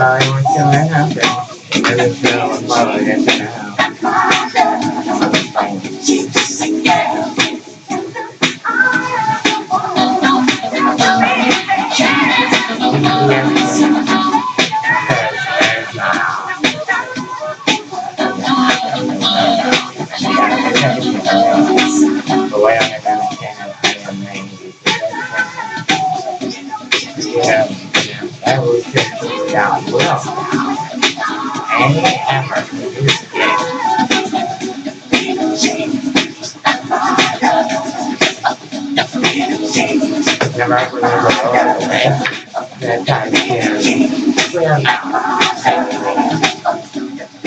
Was what's gonna happen. I just feel I'm probably gonna have. The way I'm gonna understand I am. Yeah, that was just without will. Any effort to escape. Never really look at it. That time now.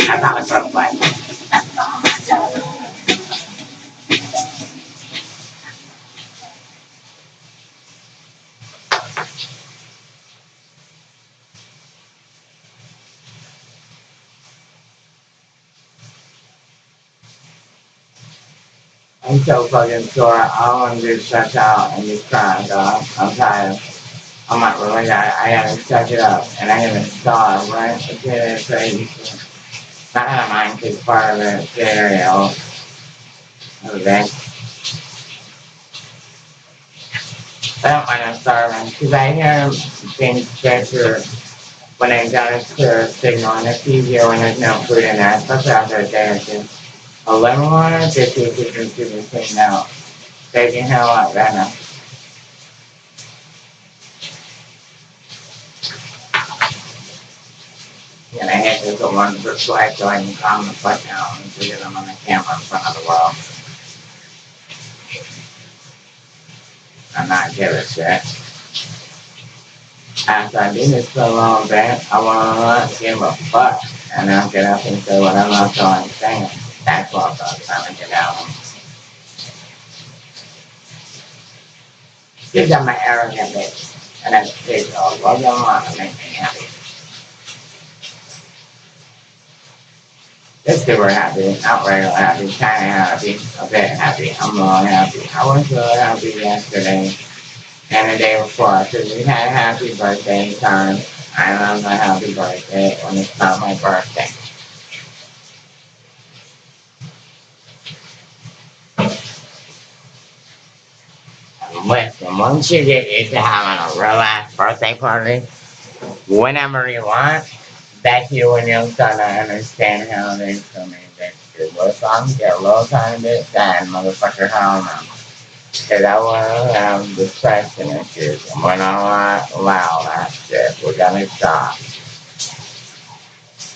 I'm not a I'm so fucking sore. I want to just stretch out and just cry, dog. I'm tired. I'm not really that. I gotta stretch it up and I gotta starve, right? It's really crazy. Not out of mind, because part of the cereal. Okay. I don't mind I'm starving, because I hear things better when I got a clear signal, and it's easier when there's no food in there, especially after a day or two. A lemon water, just see if you can keep it clean out. Right now. And I had to go run for swipe so I can calm the fuck down and get them on the camera in front of the world. I'm not give a shit. After I do this a long bit, I wanna not give a fuck. And I'll get up and say what I'm not going to say. That's what I'm trying to get out of. Give them my arrogant bitch. And they oh, go, well, you want to make me happy. Let's we're happy, not happy, kinda happy, a bit happy, I'm really happy. I was really happy yesterday and the day before, because we had a happy birthday time. I love my happy birthday when it's not my birthday. Listen, once you get used to having a real birthday party, whenever you want, that's you when you're gonna understand how it is for me. Little son get a little tiny bit sad, motherfucker, how am Cause I wanna have depression issues, and we're not gonna allow that shit, we're gonna stop.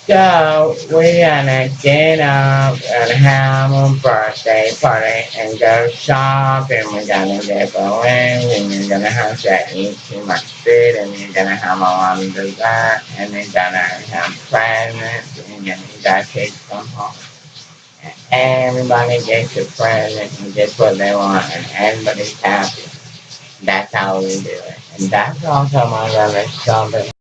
So, we're gonna get up and have a birthday party and go shopping, we're gonna get balloons, and you're gonna have to eat too much food, and you're gonna have a lot of dessert, and you're gonna have presents, and you're gonna take some home. And everybody gets a present and gets what they want, and everybody's happy. That's how we do it. And that's also my brother's shopping.